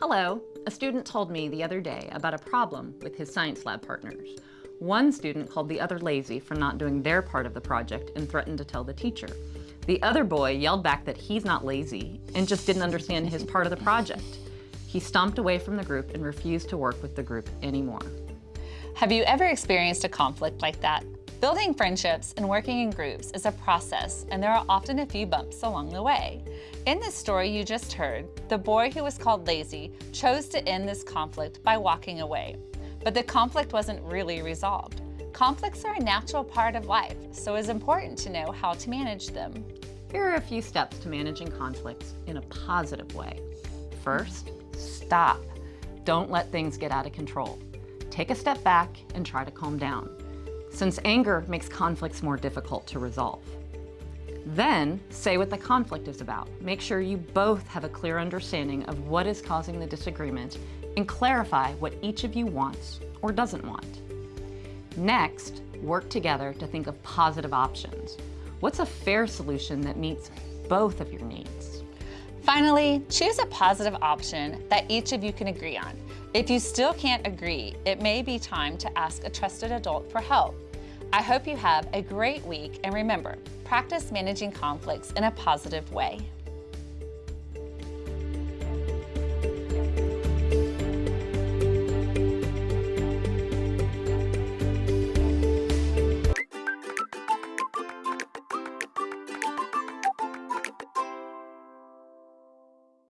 Hello, a student told me the other day about a problem with his science lab partners. One student called the other lazy for not doing their part of the project and threatened to tell the teacher. The other boy yelled back that he's not lazy and just didn't understand his part of the project. He stomped away from the group and refused to work with the group anymore. Have you ever experienced a conflict like that? Building friendships and working in groups is a process, and there are often a few bumps along the way. In this story you just heard, the boy who was called lazy chose to end this conflict by walking away. But the conflict wasn't really resolved. Conflicts are a natural part of life, so it's important to know how to manage them. Here are a few steps to managing conflicts in a positive way. First, stop. Don't let things get out of control. Take a step back and try to calm down since anger makes conflicts more difficult to resolve. Then, say what the conflict is about. Make sure you both have a clear understanding of what is causing the disagreement and clarify what each of you wants or doesn't want. Next, work together to think of positive options. What's a fair solution that meets both of your needs? Finally, choose a positive option that each of you can agree on. If you still can't agree, it may be time to ask a trusted adult for help. I hope you have a great week and remember, practice managing conflicts in a positive way.